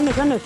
건너 건너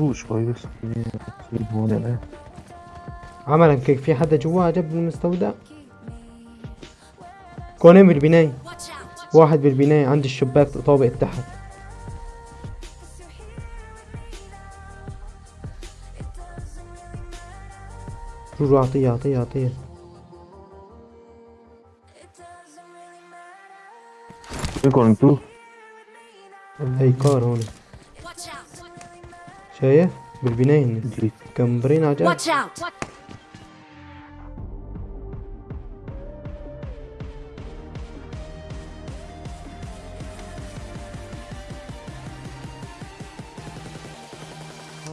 روش كويس. هون أنا عملا كيك في حدا جوا جنب المستودع؟ كونين بالبناية. واحد بالبناية عند الشباك طابق تحت روح أعطيه أعطيه أعطيه. فيكم انتو كار هون. شايف؟ بالبناية جنب Watch out!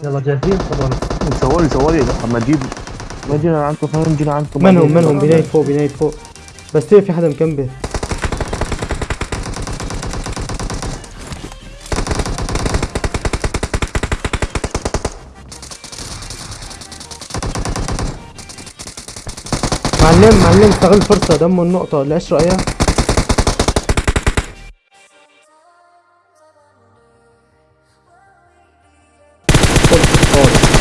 يلا جاهزين؟ طبعا سوالي سوالي اما تجيب ما جينا عندكم فاهم جينا عندكم من هم من هم بناية فوق بناية فوق. بس في حدا مكمبر معلم معلم استغل الفرصة دمه النقطة اللي اشرق اياها فرصة خالص.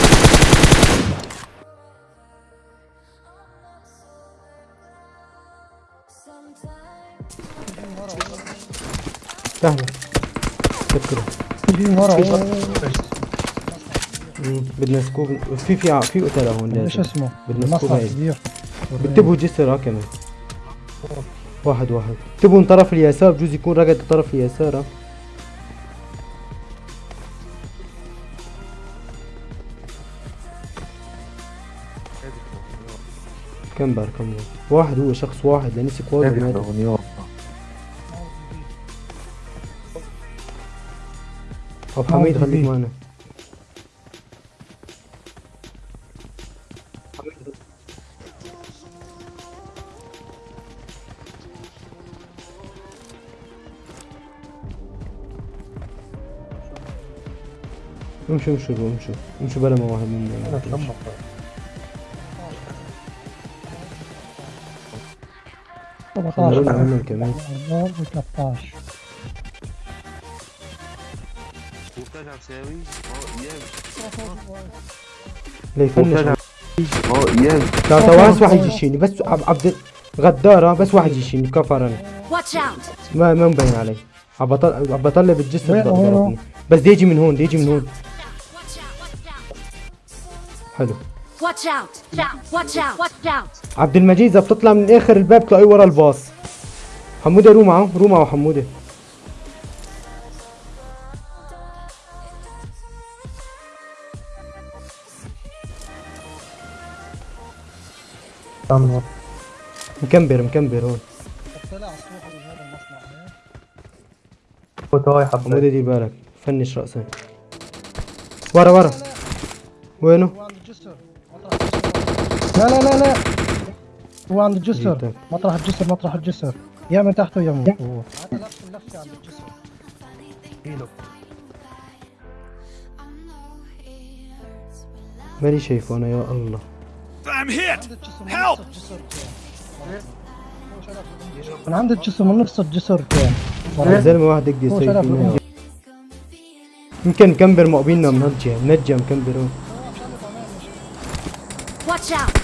سهلة فكرة في ورا مم، بدنا سكوب في في في قتلة هون إيش لازم اسمه؟ بدنا سكوب هاي. انتبهوا جسر ها كمان. واحد واحد. انتبهوا من طرف اليسار بجوز يكون رقد طرف اليسار ها. كم بار كم واحد واحد هو شخص واحد لنسي كواد ومات أبو حميد خليك معنا. امشوا امشوا امشوا امشوا بلا ما واحد مننا نقول 17 عمل كمان 13 وبترجع تساوي آه أيام ليفنش وبترجع آه أيام لا تو بس واحد يجيشيني بس عب- عبد غدارة بس واحد يجيشيني كفر أنا Watch out! ما ما مبين علي. عم بطل عم بطلع بالجسر وين- وين هو؟ ضربني بس دي يجي من هون دي يجي من هون. حلو Watch out! Watch out! Watch out! عبد المجيد إذا بتطلع من آخر الباب تلاقيه ورا الباص حمودة رو معه رو معه حمودة تنور مكمبر مكمبر هون طلع الصوت من هذا المصنع حمودة دير بالك فنش رأسك ورا ورا وينه؟ لا لا لا لا. هو عند الجسر. جيتك. مطرح الجسر مطرح الجسر. يا من تحته يا من فوق. هذا نفس اللفه عند الجسر ماني شايفه أنا يا الله. I'm hit! Help! من عند الجسر من نفس الجسر كان. الزلمه واحد يقدر يسوي. يمكن مكمبر مقبلنا من هالجهه من مكمبر هون Watch out!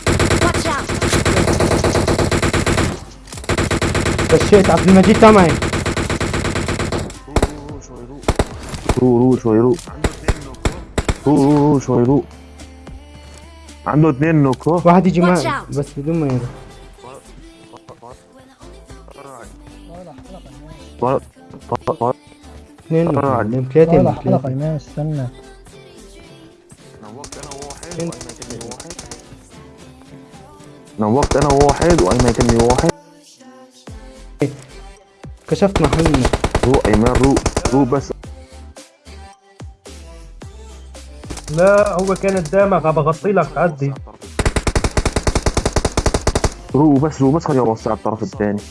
دشيت عبد المجيد تمعي رو رو شوي رو. رو رو رو شوي رو. عنده اثنين نوكو. واحد يجي معي. بس بدون ما طلع. اثنين. معلم ثلاثة حلقه ثلاثة ايمان استنى نوقت أنا وواحد وايمن يكلمني واحد نوقت أنا وواحد وايمن يكلمني واحد. كشفت محلنا رو ايمن رو رو بس لا هو كان قدامك. عم بغطي لك عدي. روقوا بس روقوا بس خليني اوسع الطرف الثاني.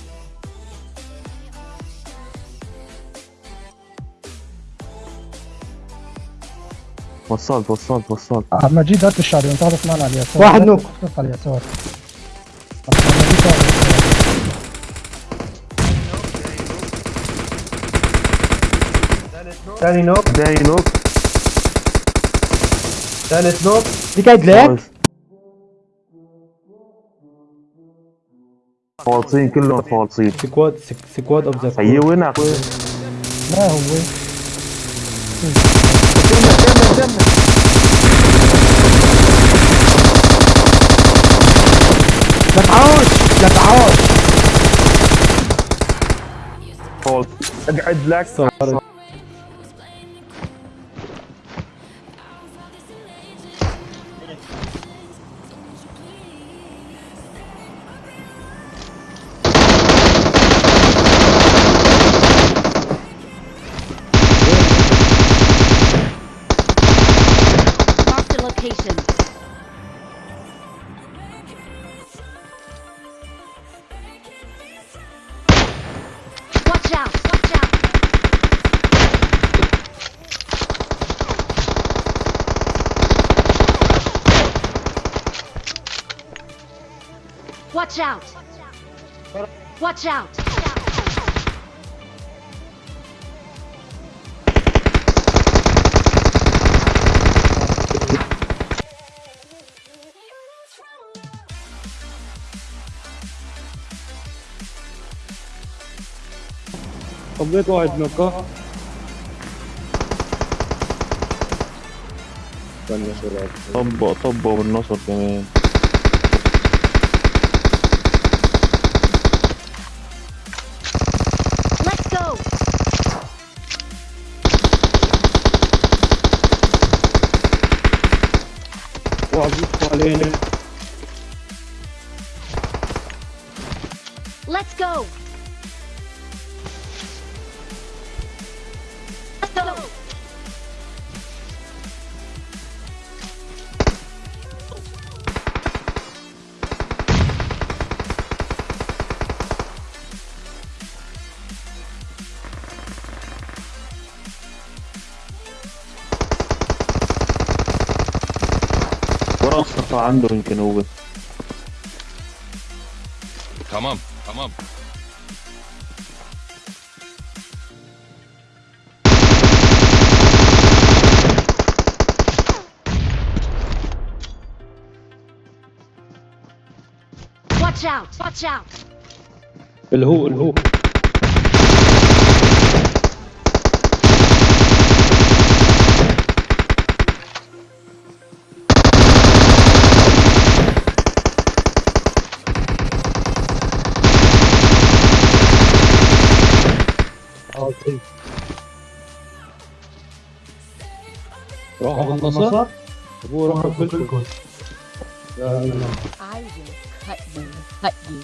وصلت وصلت وصلت. عم مجيد هات الشعبي انت هذا معنا على اليسار. واحد knock. على على اليسار. ثاني نوك داي نوك ثالث نوك دي قاعد لك نايس. فالصين كلهم فالصين سكواد سك- سكواد أوف ذا هي وين أخوي؟ ما هو. لا تعاش لا تعاش فالص اقعد لك Watch out! Watch out! طبيت واحد نوكه طبق طبق بالنصر كمان Let's go! ورا الصفا عنده يمكن هو Tamam, tamam. Watch out! Watch out! اللي هو اللي هو راح بالنصر هو راح بالكل I will cut you, cut you